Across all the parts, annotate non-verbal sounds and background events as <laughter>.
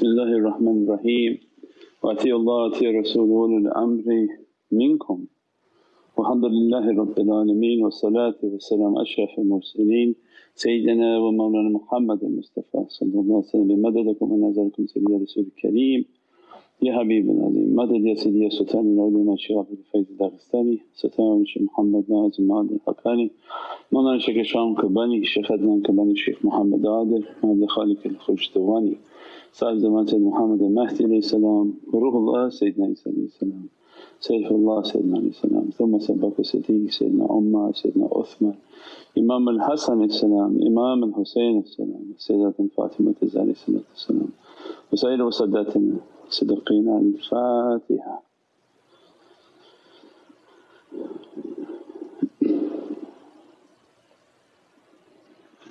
بسم الله الرحمن الرحيم. وأتي الله وأتي رسوله أولي الأمر منكم. والحمد لله رب العالمين والصلاة والسلام أشرف المرسلين. سيدنا ومولانا محمد المصطفى صلى الله عليه وسلم بمددكم ونزلكم سيدي يا رسول الكريم. يا حبيب العظيم مدد يا سيدي يا سلطان الأولياء الشيخ عبد الفيض الداغستاني. سلطان الشيخ محمد ناظم عادل الحقاني. مولانا الشيخ هشام كباني الشيخ عدنان كباني الشيخ محمد عادل عبد الخالق الخشتواني صاحب سيد محمد المهدي عليه السلام وروح الله سيدنا عيسى عليه السلام سيف الله سيدنا عليه السلام ثم سبق الصديق سيدنا عمر سيدنا عثمان إمام الحسن السلام إمام الحسين السلام السيدة فاطمة عليه والسلام وسائر وساداتنا الصديقين الفاتحة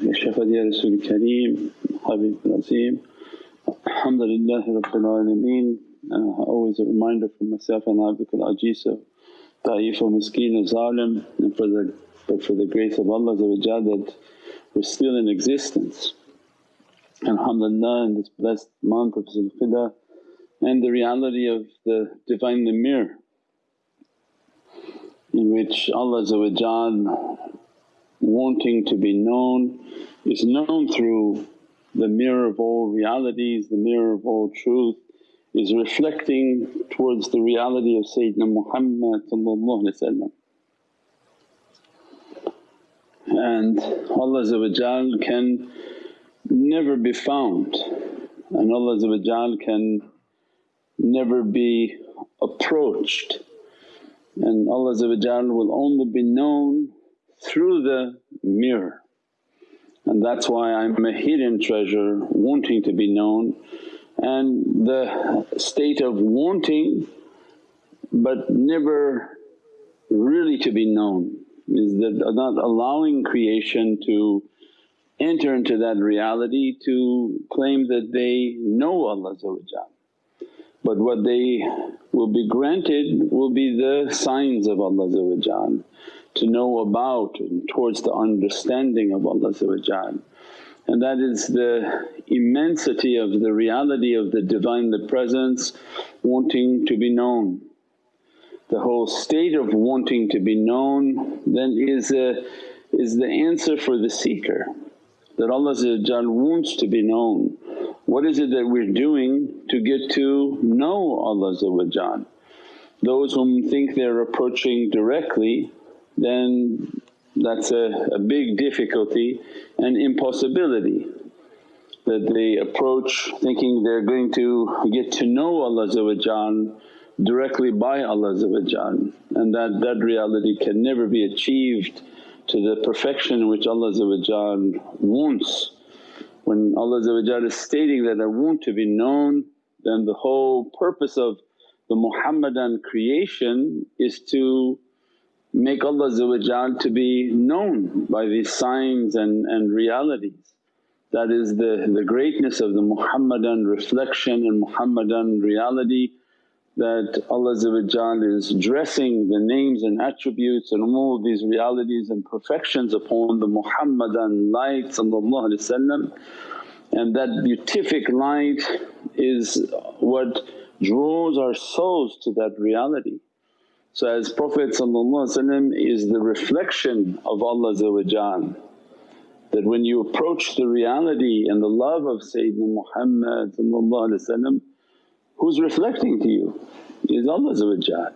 يا شفاء يا رسول الكريم حبيب العظيم Alhamdulillah Rabbil Alameen. Uh, always a reminder for myself and Abdul Ajiz of Da'if wa Miskeen of Zalim and for the, but for the grace of Allah that we're still in existence. And alhamdulillah in this blessed month of Zulqidah and the reality of the Divine Lamir in which Allah wanting to be known is known through the mirror of all realities, the mirror of all truth is reflecting towards the reality of Sayyidina Muhammad and Allah can never be found and Allah can never be approached and Allah will only be known through the mirror. And that's why I'm a hidden treasure wanting to be known. And the state of wanting but never really to be known is that not allowing creation to enter into that reality to claim that they know Allah but what they will be granted will be the signs of Allah to know about and towards the understanding of Allah and that is the immensity of the reality of the Divine the Presence wanting to be known. The whole state of wanting to be known then is, a, is the answer for the seeker that Allah wants to be known. What is it that we're doing to get to know Allah Those whom think they're approaching directly then that's a, a big difficulty and impossibility that they approach thinking they're going to get to know Allah directly by Allah and that, that reality can never be achieved to the perfection which Allah wants. When Allah is stating that, I want to be known then the whole purpose of the Muhammadan creation is to make Allah to be known by these signs and, and realities. That is the, the greatness of the Muhammadan reflection and Muhammadan reality that Allah is dressing the names and attributes and all these realities and perfections upon the Muhammadan light and that beatific light is what draws our souls to that reality. So as Prophet is the reflection of Allah that when you approach the reality and the love of Sayyidina Muhammad who's reflecting to you is Allah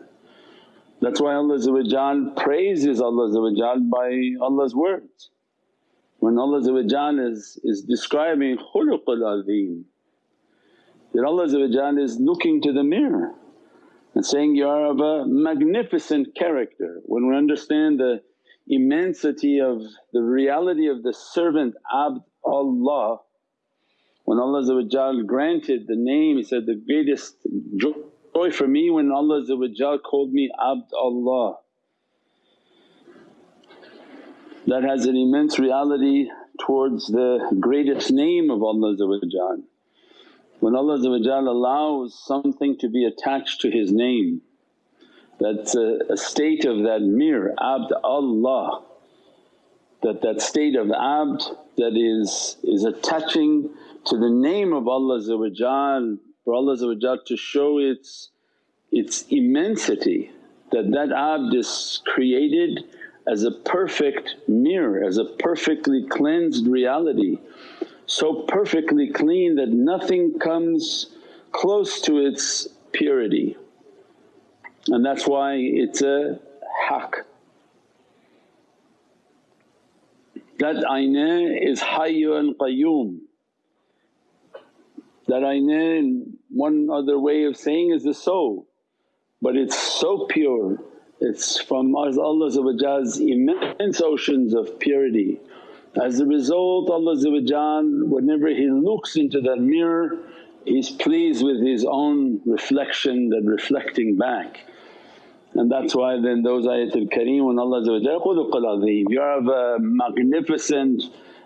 That's why Allah praises Allah by Allah's words. When Allah is, is describing khuluqul azim that Allah is looking to the mirror and saying, You are of a magnificent character. When we understand the immensity of the reality of the servant Abd Allah, when Allah granted the name, He said, The greatest joy for me when Allah called me Abd Allah. That has an immense reality towards the greatest name of Allah when Allah allows something to be attached to His name, that's a, a state of that mirror, Abd Allah. that that state of abd that is, is attaching to the name of Allah for Allah to show its, its immensity that that abd is created as a perfect mirror, as a perfectly cleansed reality, so perfectly clean that nothing comes close to its purity. And that's why it's a haqq. That aynah is hayyun qayyum. That aynah one other way of saying is the soul but it's so pure. It's from Allah's immense oceans of purity. As a result Allah whenever He looks into that mirror He's pleased with His own reflection that reflecting back. And that's why then those ayatul kareem when Allah khuluqul azim, you have a magnificent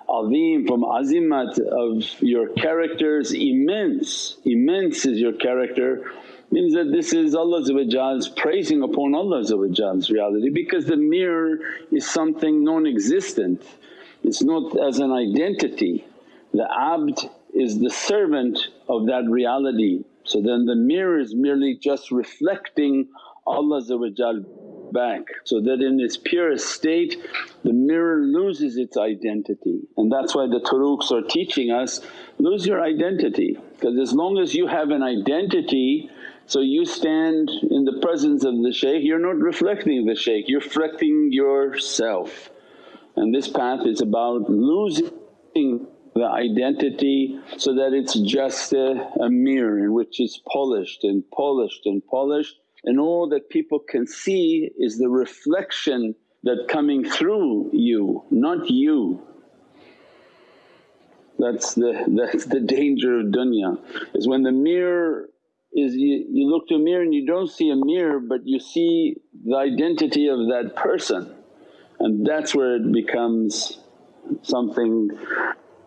azim from azimat of your characters immense, immense is your character means that this is Allah's praising upon Allah's reality because the mirror is something non-existent, it's not as an identity. The abd is the servant of that reality. So then the mirror is merely just reflecting Allah back so that in its purest state the mirror loses its identity and that's why the turuqs are teaching us lose your identity because as long as you have an identity so you stand in the presence of the shaykh, you're not reflecting the shaykh, you're reflecting yourself. And this path is about losing the identity so that it's just a, a mirror in which it's polished and polished and polished and all that people can see is the reflection that coming through you, not you. That's the, <laughs> that's the danger of dunya is when the mirror is you, you look to a mirror and you don't see a mirror but you see the identity of that person and that's where it becomes something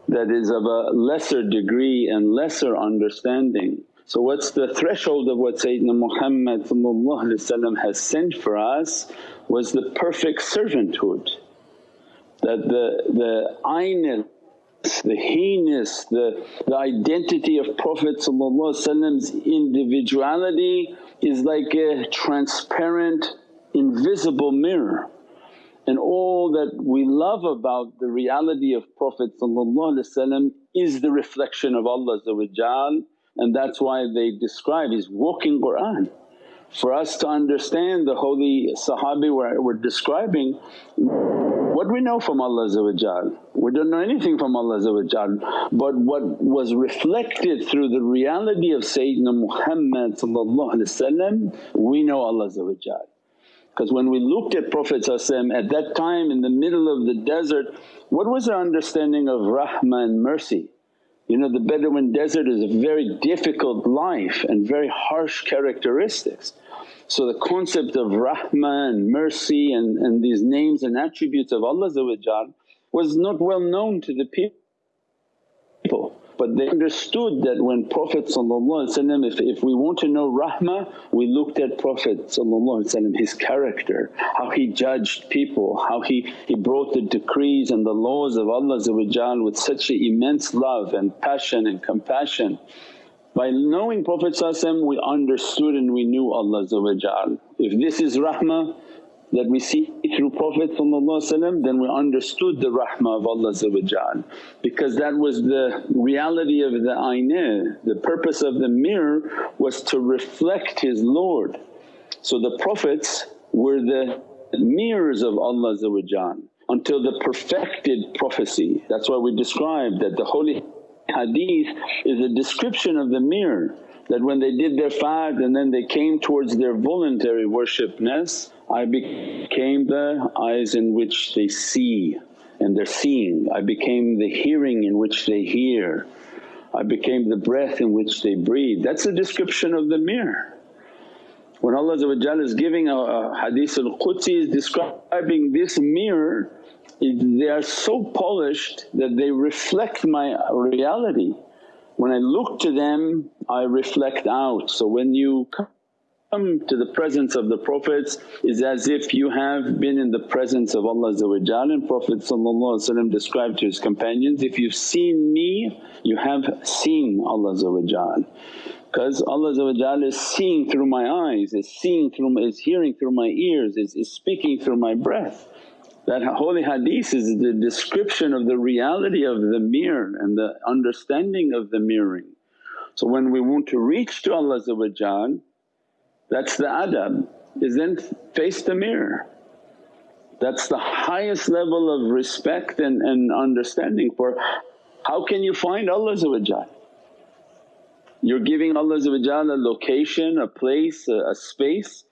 that is of a lesser degree and lesser understanding. So what's the threshold of what Sayyidina Muhammad has sent for us was the perfect servanthood that the, the ayn the heinous, the, the identity of Prophet's individuality is like a transparent invisible mirror and all that we love about the reality of Prophet is the reflection of Allah and that's why they describe his walking Qur'an. For us to understand the holy Sahabi we're, we're describing what we know from Allah we don't know anything from Allah but what was reflected through the reality of Sayyidina Muhammad we know Allah because when we looked at Prophet at that time in the middle of the desert what was our understanding of rahmah and mercy? You know the Bedouin desert is a very difficult life and very harsh characteristics. So the concept of rahmah and mercy and, and these names and attributes of Allah was not well known to the people. But they understood that when Prophet if, if we want to know rahmah we looked at Prophet his character, how he judged people, how he, he brought the decrees and the laws of Allah with such immense love and passion and compassion. By knowing Prophet we understood and we knew Allah If this is rahmah that we see through Prophet then we understood the rahmah of Allah because that was the reality of the aynah. The purpose of the mirror was to reflect His Lord. So the Prophets were the mirrors of Allah until the perfected prophecy. That's why we described that the holy hadith is a description of the mirror that when they did their fard and then they came towards their voluntary worshipness, I became the eyes in which they see and they're seeing, I became the hearing in which they hear, I became the breath in which they breathe. That's a description of the mirror. When Allah is giving a, a hadith al-Qudsi is describing this mirror they are so polished that they reflect my reality. When I look to them I reflect out. So when you come to the presence of the Prophets is as if you have been in the presence of Allah and Prophet described to his companions, if you've seen me you have seen Allah because Allah is seeing through my eyes, is seeing through is hearing through my ears, is, is speaking through my breath. That holy hadith is the description of the reality of the mirror and the understanding of the mirroring. So when we want to reach to Allah that's the adab is then face the mirror. That's the highest level of respect and, and understanding for how can you find Allah You're giving Allah a location, a place, a, a space.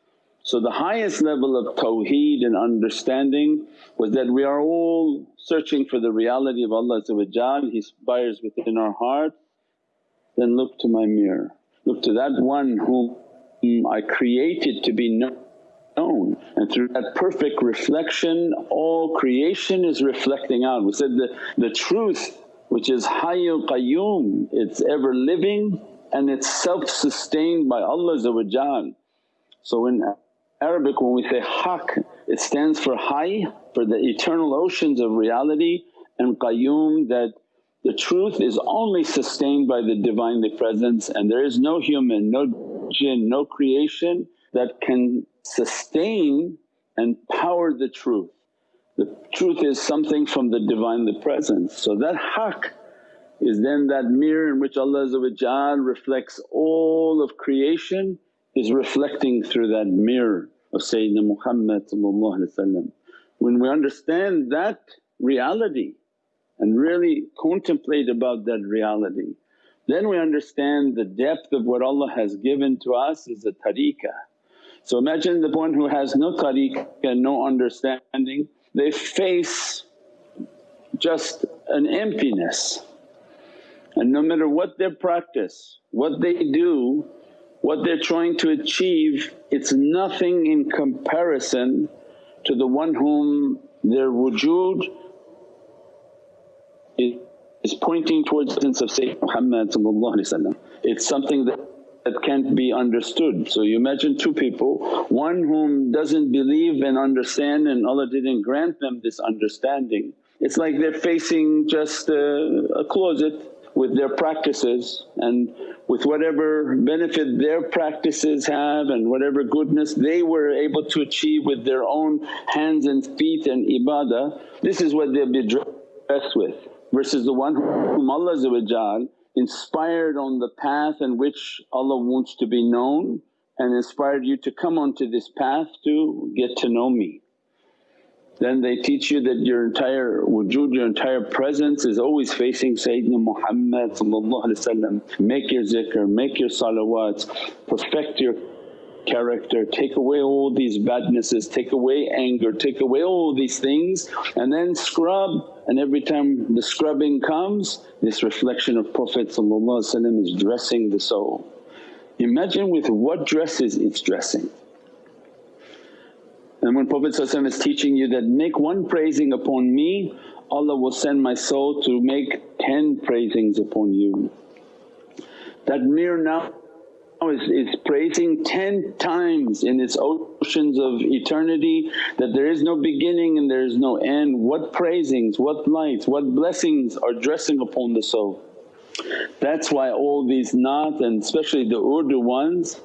So the highest level of tawheed and understanding was that we are all searching for the reality of Allah He inspires within our heart, then look to my mirror, look to that one whom I created to be known. And through that perfect reflection all creation is reflecting out. We said the, the truth which is Hayyul Qayyum, it's ever living and it's self-sustained by Allah So in Arabic when we say haq it stands for hayy for the eternal oceans of reality and qayyum that the truth is only sustained by the Divinely Presence and there is no human, no jinn, no creation that can sustain and power the truth. The truth is something from the Divinely Presence. So that haqq is then that mirror in which Allah reflects all of creation is reflecting through that mirror of Sayyidina Muhammad When we understand that reality and really contemplate about that reality then we understand the depth of what Allah has given to us is a tariqah. So imagine the one who has no tariqah, and no understanding, they face just an emptiness and no matter what their practice, what they do, what they're trying to achieve it's nothing in comparison to the one whom their wujud is pointing towards the sense of Sayyidina Muhammad It's something that that can't be understood. So you imagine two people, one whom doesn't believe and understand and Allah didn't grant them this understanding. It's like they're facing just a, a closet with their practices and with whatever benefit their practices have and whatever goodness they were able to achieve with their own hands and feet and ibadah, this is what they'll be dressed with versus the one whom Allah inspired on the path in which Allah wants to be known and inspired you to come onto this path to get to know me. Then they teach you that your entire wujud, your entire presence is always facing Sayyidina Muhammad Make your zikr, make your salawats, perfect your character, take away all these badnesses, take away anger, take away all these things and then scrub and every time the scrubbing comes this reflection of Prophet is dressing the soul. Imagine with what dresses it's dressing. And when Prophet is teaching you that, make one praising upon me, Allah will send my soul to make ten praisings upon you. That mere now is, is praising 10 times in its oceans of eternity that there is no beginning and there is no end. What praisings, what lights, what blessings are dressing upon the soul. That's why all these naat and especially the Urdu ones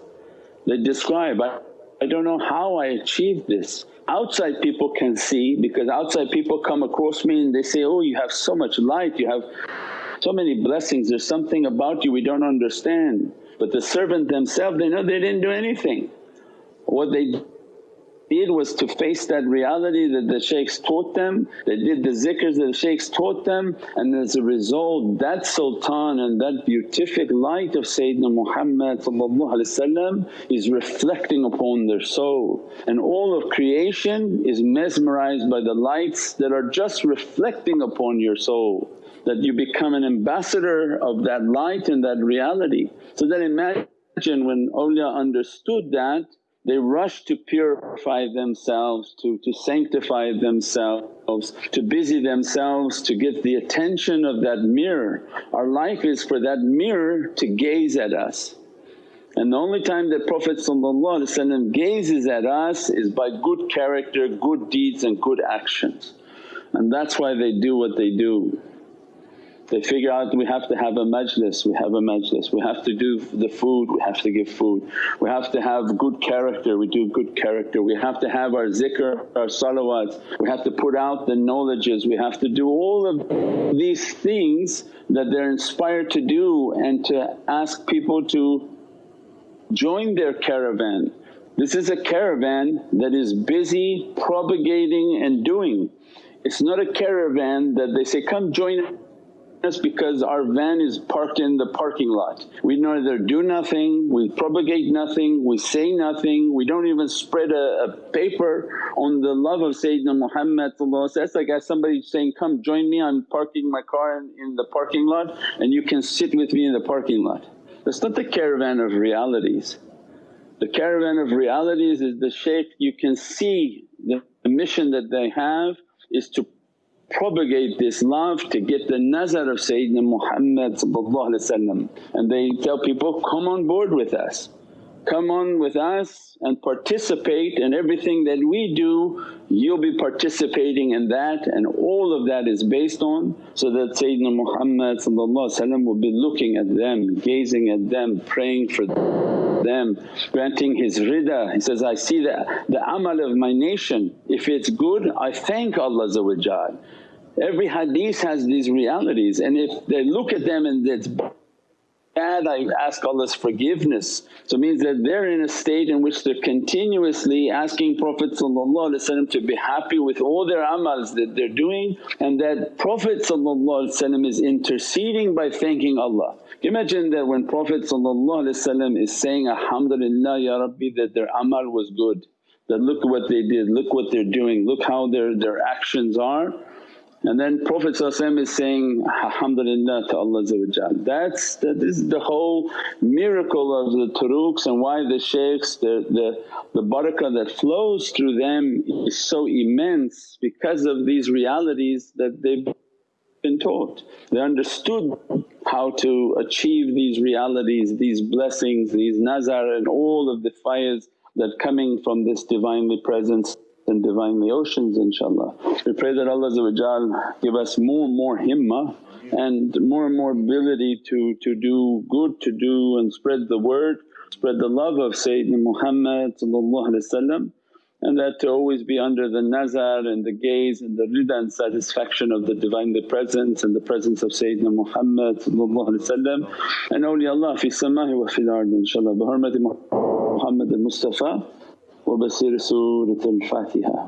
they describe, I, I don't know how I achieved this. Outside people can see because outside people come across me and they say, oh you have so much light, you have so many blessings, there's something about you we don't understand. But the servant themselves they know they didn't do anything. What they did was to face that reality that the shaykhs taught them, they did the zikrs that the shaykhs taught them. And as a result that sultan and that beatific light of Sayyidina Muhammad is reflecting upon their soul. And all of creation is mesmerized by the lights that are just reflecting upon your soul. That you become an ambassador of that light and that reality. So then imagine when awliya understood that they rush to purify themselves, to, to sanctify themselves, to busy themselves to get the attention of that mirror. Our life is for that mirror to gaze at us And the only time that Prophet gazes at us is by good character, good deeds and good actions. And that's why they do what they do. They figure out we have to have a majlis, we have a majlis, we have to do the food, we have to give food, we have to have good character, we do good character, we have to have our zikr, our salawats, we have to put out the knowledges, we have to do all of these things that they're inspired to do and to ask people to join their caravan. This is a caravan that is busy propagating and doing. It's not a caravan that they say, come join us because our van is parked in the parking lot. We neither do nothing, we propagate nothing, we say nothing, we don't even spread a, a paper on the love of Sayyidina Muhammad That's like somebody saying, come join me I'm parking my car in, in the parking lot and you can sit with me in the parking lot. That's not the caravan of realities. The caravan of realities is the shaykh you can see the mission that they have is to propagate this love to get the nazar of Sayyidina Muhammad and they tell people, come on board with us. Come on with us and participate in everything that we do, you'll be participating in that and all of that is based on so that Sayyidina Muhammad will be looking at them, gazing at them, praying for them, granting his rida. He says, I see the, the amal of my nation, if it's good I thank Allah Every hadith has these realities and if they look at them and it's bad I ask Allah's forgiveness. So it means that they're in a state in which they're continuously asking Prophet to be happy with all their amals that they're doing and that Prophet is interceding by thanking Allah. Imagine that when Prophet is saying, Alhamdulillah Ya Rabbi that their amal was good, that look what they did, look what they're doing, look how their, their actions are and then Prophet is saying, Alhamdulillah to Allah That's that is the whole miracle of the turuqs and why the shaykhs, the, the, the barakah that flows through them is so immense because of these realities that they've been taught. They understood how to achieve these realities, these blessings, these nazar and all of the fires that coming from this Divinely Presence and Divinely Oceans inshaAllah. We pray that Allah give us more and more himmah and more and more ability to, to do good, to do and spread the word, spread the love of Sayyidina Muhammad and that to always be under the nazar and the gaze and the rida and satisfaction of the Divinely Presence and the presence of Sayyidina Muhammad and awliyaullah fi sama'i wa fil ard inshaAllah bi hurmati Muhammad al-Mustafa وبسرسورة الفاتحة.